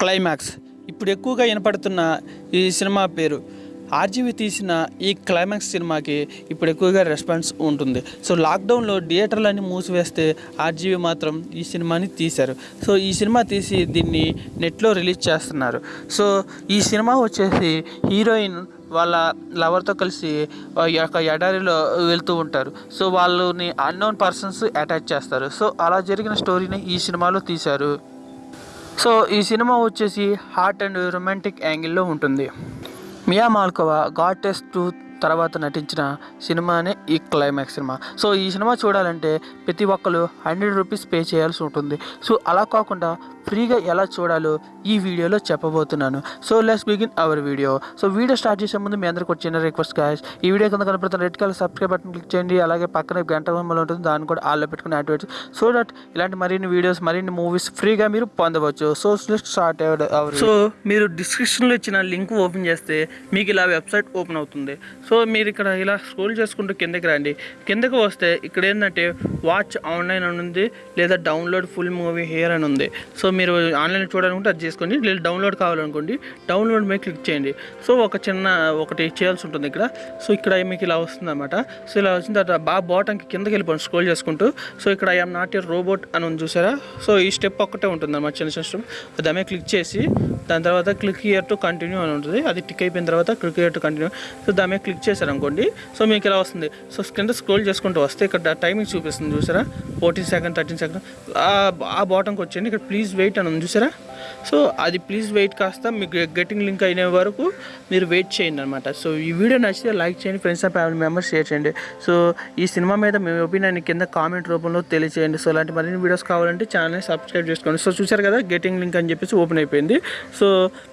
Climax. ఇప్పుడు ఎక్కువగా వినపడుతున్న ఈ సినిమా పేరు. ఆర్జీవి తీసిన ఈ క్లైమాక్స్ సినిమాకి ఇప్పుడు ఎక్కువగా రెస్పాన్స్ ఉంటుంది. సో లాక్డౌన్లో థియేటర్లన్నీ మూసివేస్తే ఆర్జీవి మాత్రం ఈ సినిమాని తీశారు. సో ఈ సినిమా తీసి దీన్ని నెట్లో రిలీజ్ చేస్తున్నారు. సో ఈ సినిమా వచ్చేసి హీరోయిన్ వాళ్ళ లవర్తో కలిసి యొక్క ఎడారిలో వెళ్తూ ఉంటారు. సో వాళ్ళని అన్నోన్ పర్సన్స్ అటాచ్ చేస్తారు. సో అలా జరిగిన స్టోరీని ఈ సినిమాలో తీశారు. సో ఈ సినిమా వచ్చేసి హార్ట్ అండ్ రొమాంటిక్ యాంగిల్లో ఉంటుంది. Mia Malkova god test two తర్వాత నటించిన సినిమానే ఈ క్లైమాక్స్ సినిమా. సో ఈ సినిమా చూడాలంటే ప్రతి ఒక్కరు హండ్రెడ్ రూపీస్ పే చేయాల్సి ఉంటుంది. సో అలా కాకుండా ఫ్రీగా ఎలా చూడాలో ఈ వీడియోలో చెప్పబోతున్నాను. So let's begin our video. So video start చేసే ముందు మీ అందరికి చిన్న రిక్వెస్ట్ గాయస్. ఈ వీడియో కింద కనపడుతున్న red colour subscribe button click చేయండి. అలాగే పక్కన గంట బొమ్మలు ఉంటుంది. దాన్ని కూడా ఆల్లో పెట్టుకుని యాక్టివేట్ సో దట్ ఇలాంటి మరిన్ని వీడియోస్ మరిన్ని మూవీస్ ఫ్రీగా మీరు పొందవచ్చు. సో స్టార్ట్ అవర్ సో మీరు డిస్క్రిప్షన్లో ఇచ్చిన లింక్ ఓపెన్ చేస్తే మీకు ఇలా వెబ్సైట్ ఓపెన్ అవుతుంది. సో మీరు ఇక్కడ ఇలా స్క్రోల్ చేసుకుంటూ కిందకి రండి. కిందకి వస్తే ఇక్కడ ఏంటంటే వాచ్ ఆన్లైన్ అని ఉంది లేదా డౌన్లోడ్ ఫుల్ మూవీ హియర్ అని ఉంది. సో మీరు ఆన్లైన్ చూడాలనుకుంటే అది చేసుకోండి లేదా డౌన్లోడ్ కావాలనుకోండి డౌన్లోడ్ మీద క్లిక్ చేయండి. సో ఒక చిన్న ఒకటి చేయాల్సి ఉంటుంది ఇక్కడ. సో ఇక్కడ మీకు ఇలా వస్తుంది అనమాట సో ఇలా వచ్చిన తర్వాత బాగా బాటంకి కిందకి వెళ్ళిపోండి స్క్రోల్ చేసుకుంటూ. సో ఇక్కడ ఐఎమ్ నాట్ ఏ రోబోట్ అని ఉంది చూసారా? సో ఈ స్టెప్ ఒక్కటే ఉంటుంది అనమాట చిన్న చిన్న స్టెప్ దాని క్లిక్ చేసి దాని తర్వాత క్లిక్ ఇయర్ టు కంటిన్యూ అని ఉంటుంది. అది టిక్ అయిపోయిన తర్వాత click here to continue so దాని మీద క్లిక్ చేశారనుకోండి. సో మీకు ఇలా వస్తుంది? సో కింద స్క్రోల్ చేసుకుంటూ వస్తే ఇక్కడ టైమింగ్ చూపిస్తుంది చూసారా? Fourteen second thirteen second. ఆ బాటంకి వచ్చేయండి ఇక్కడ ప్లీజ్ వెయిట్ అని ఉంది చూసారా? సో అది ప్లీజ్ వెయిట్ కాస్త మీకు గెటింగ్ లింక్ అయిన వరకు మీరు వెయిట్ చేయండి అనమాట సో ఈ వీడియో నచ్చితే లైక్ చేయండి friends and family members share చేయండి. సో ఈ సినిమా మీద మీ ఒపీనియన్ కింద కామెంట్ రూపంలో తెలియచేయండి. సో అలాంటి మరిన్ని వీడియోస్ కావాలంటే ఛానల్ని సబ్స్క్రైబ్ చేసుకోండి. సో చూసారు కదా గెటింగ్ లింక్ అని చెప్పేసి ఓపెన్ అయిపోయింది. సో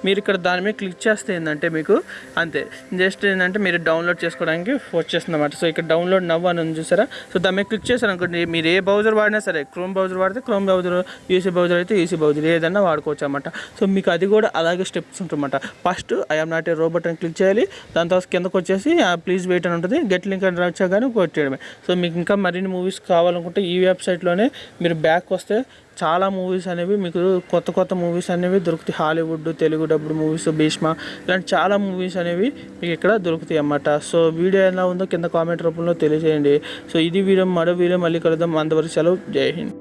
మీరు ఇక్కడ దాని మీద క్లిక్ చేస్తే ఏంటంటే మీకు అంతే. జస్ట్ ఏంటంటే మీరు డౌన్లోడ్ చేసుకోవడానికి వచ్చేస్తుంది అనమాట సో ఇక్కడ డౌన్లోడ్ నవ్వు అని చూసారా? సో దాని మీద క్లిక్ చేశారు అనుకోండి మీరు ఏ బ్రౌజర్ వాడినా సరే క్రోమ్ బ్రౌజర్ వాడితే క్రోమ్ బ్రౌజర్ ఈసీ బ్రౌజర్ అయితే ఈసీ బ్రౌజర్ ఏదైనా వాడుకోవచ్చు అనమాట సో మీకు అది కూడా అలాగే స్టెప్స్ ఉంటుందన్నమాట. First I'm not a robot అని క్లిక్ చేయాలి. దాని తర్వాత కిందకు వచ్చేసి ప్లీజ్ వెయిట్ అని ఉంటుంది. గెట్ లింక్ అని వచ్చాగానే కొట్టేయడమే. సో మీకు ఇంకా మరిన్ని మూవీస్ కావాలనుకుంటే ఈ వెబ్సైట్లోనే మీరు బ్యాక్ వస్తే చాలా మూవీస్ అనేవి మీకు కొత్త కొత్త మూవీస్ అనేవి దొరుకుతాయి. Hollywood Telugu dubbed movies Bheeshma ఇలాంటి చాలా మూవీస్ అనేవి మీకు ఇక్కడ దొరుకుతాయి అన్నమాట. సో వీడియో ఎలా ఉందో కింద కామెంట్ రూపంలో తెలియజేయండి. సో ఇది వీడియో మరో వీడియో మళ్ళీ కలుద్దాం. అంతవరకు సెలవు. జై హింద్.